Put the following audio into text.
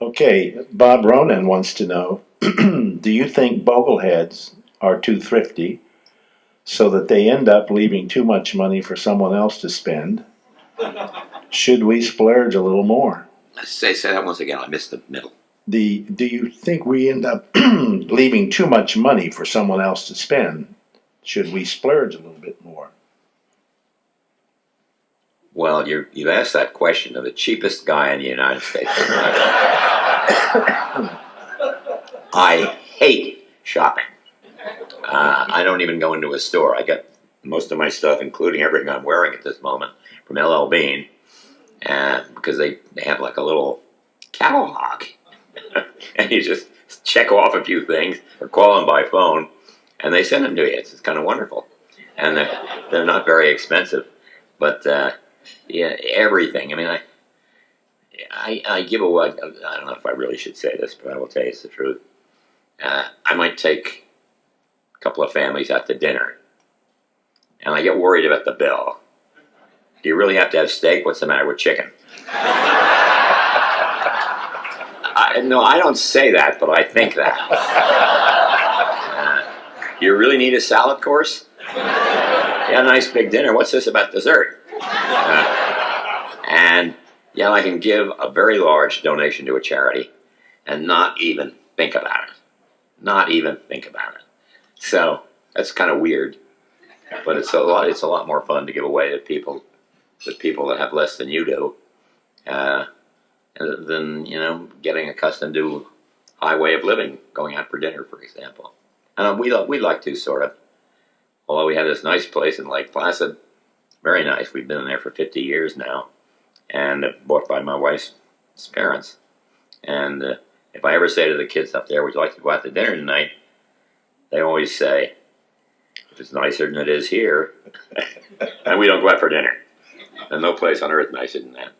Okay, Bob Ronan wants to know, do you think bogleheads are too thrifty so that they end up leaving too much money for someone else to spend? Should we splurge a little more? Say, say that once again, I missed the middle. The, do you think we end up leaving too much money for someone else to spend? Should we splurge a little bit more? Well, you you've asked that question of the cheapest guy in the United States. I hate shopping. Uh, I don't even go into a store. I get most of my stuff, including everything I'm wearing at this moment, from LL Bean, uh, because they, they have like a little catalog. and you just check off a few things or call them by phone, and they send them to you. It's, it's kind of wonderful. And they're, they're not very expensive. But uh, yeah, everything. I mean, I, I, I give away. I don't know if I really should say this, but I will tell you the truth. Uh, I might take a couple of families out to dinner, and I get worried about the bill. Do you really have to have steak? What's the matter with chicken? I, no, I don't say that, but I think that. Uh, you really need a salad course? Yeah, nice big dinner. What's this about dessert? Uh, and yeah, I can give a very large donation to a charity and not even think about it. Not even think about it. So that's kind of weird, but it's a lot. It's a lot more fun to give away to people, to people that have less than you do, uh, than you know getting accustomed to high way of living, going out for dinner, for example. And we we like to sort of. Although we have this nice place in Lake Placid, very nice. We've been there for 50 years now, and bought by my wife's parents. And uh, if I ever say to the kids up there, "Would you like to go out to dinner tonight?" They always say, "If it's nicer than it is here," and we don't go out for dinner. There's no place on earth nicer than that.